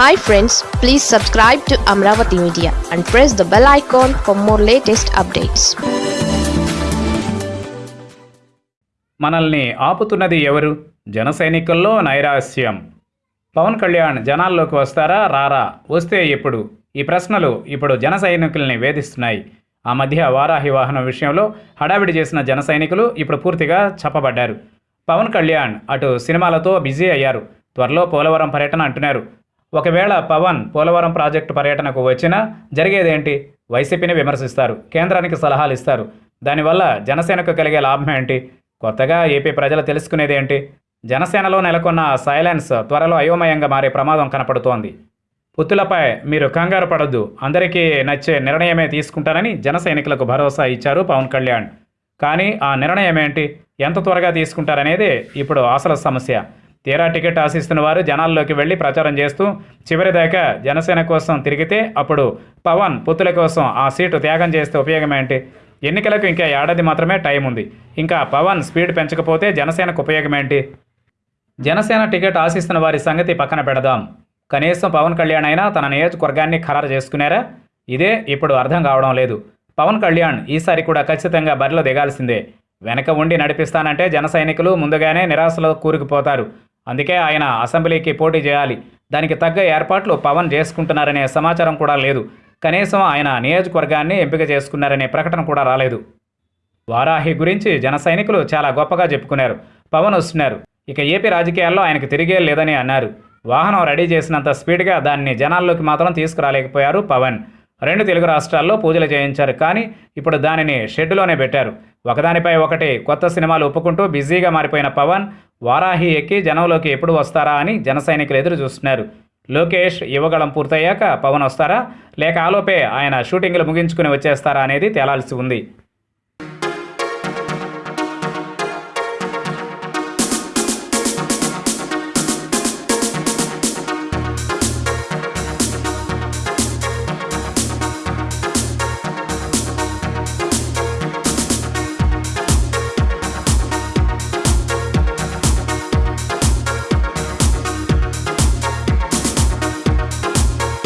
Hi friends please subscribe to Amaravati media and press the bell icon for more latest updates మనల్ని ఆపుతున్నది ఎవరు? జన సైనికుల్లో నైరాస్యం పవన్ కళ్యాణ్ జనాల్లోకి వస్తారా? రారా? వస్తే ఎప్పుడు? ఈ ప్రశ్నలు ఇప్పుడు జన సైనికుల్ని వేధిస్తున్నాయి. ఆ మధ్య వారాహి వాహనం విషయంలో హడావిడి చేసిన జన సైనికులు ఇప్పుడు పూర్తిగా చెప్పబడ్డారు పవన్ కళ్యాణ్ అటు సినిమాలతో బిజీ అయ్యారు. త్వరలో పోలవరం పర్యటన అంటున్నారు. ఒకవేళ పవన్ పోలవరం ప్రాజెక్టు పర్యటనకు వచ్చినా జరిగేదేంటి? వైసీపీని విమర్శిస్తారు. కేంద్రానికి సలహాలు ఇస్తారు. దానివల్ల జనసేనకు కలిగే లాభం ఏంటి? కొత్తగా ఏపీ ప్రజలు తెలుసుకునేది ఏంటి జనసేనలో నెలకొన్న సైలెన్స్ త్వరలో అయోమయంగా మారే ప్రమాదం కనపడుతోంది. పుత్తులపై మీరు కంగారు పడద్దు. అందరికీ నచ్చే నిర్ణయమే తీసుకుంటారని జన సైనికులకు భరోసా ఇచ్చారు పవన్ కళ్యాణ్. కానీ ఆ నిర్ణయం ఏంటి ఎంత త్వరగా తీసుకుంటారనేదే ఇప్పుడు అసలు సమస్య. తీరా టికెట్ ఆశిస్తున్న వారు జనాల్లోకి వెళ్ళి ప్రచారం చేస్తూ చివరిదాకా జనసేన కోసం తిరిగితే అప్పుడు పవన్ పుత్తుల కోసం ఆ సీటు త్యాగం చేస్తే ఉపయోగం ఏంటి? ఎన్నికలకు ఇంకా ఏడాది మాత్రమే టైం ఉంది. ఇంకా పవన్ స్పీడ్ పెంచకపోతే జనసేనకు ఉపయోగం ఏంటి? జనసేన టికెట్ ఆశిస్తున్న వారి సంగతి పక్కన పెడదాం. కనీసం పవన్ కళ్యాణ్ అయినా తన నియోజకవర్గాన్ని ఖరారు చేసుకున్నారా ఇదే ఇప్పుడు అర్థం కావడం లేదు. పవన్ కళ్యాణ్ ఈసారి కూడా ఖచ్చితంగా బరిలో దిగాల్సిందే. వెనక ఉండి నడిపిస్తానంటే జన సైనికులు ముందుగానే నిరాశలో కూరుకుపోతారు. అందుకే ఆయన అసెంబ్లీకి పోటీ చేయాలి. దానికి తగ్గ ఏర్పాట్లు పవన్ చేసుకుంటున్నారనే సమాచారం కూడా లేదు. కనీసం ఆయన నియోజకవర్గాన్ని ఎంపిక చేసుకున్నారనే ప్రకటన కూడా రాలేదు. వారాహి గురించి జన సైనికులు చాలా గొప్పగా చెప్పుకున్నారు. పవన్ వస్తున్నారు. ఇక ఏపీ రాజకీయాల్లో ఆయనకు తిరిగే లేదని అన్నారు. వాహనం రెడీ చేసినంత స్పీడ్గా దాన్ని జనాల్లోకి మాత్రం తీసుకురాలేకపోయారు పవన్. రెండు తెలుగు రాష్ట్రాల్లో పూజలు చేయించారు కానీ ఇప్పుడు దానిని షెడ్డులోనే పెట్టారు. ఒకదానిపై ఒకటి కొత్త సినిమాలు ఒప్పుకుంటూ బిజీగా మారిపోయిన పవన్ వారాహి ఎక్కి జనంలోకి ఎప్పుడు వస్తారా అని జన సైనికులు ఎదురు చూస్తున్నారు. లోకేష్ యువగళం పూర్తయ్యాక పవన్ వస్తారా? లేక ఆలోపే ఆయన షూటింగ్లు ముగించుకుని వచ్చేస్తారా అనేది తేలాల్సి ఉంది.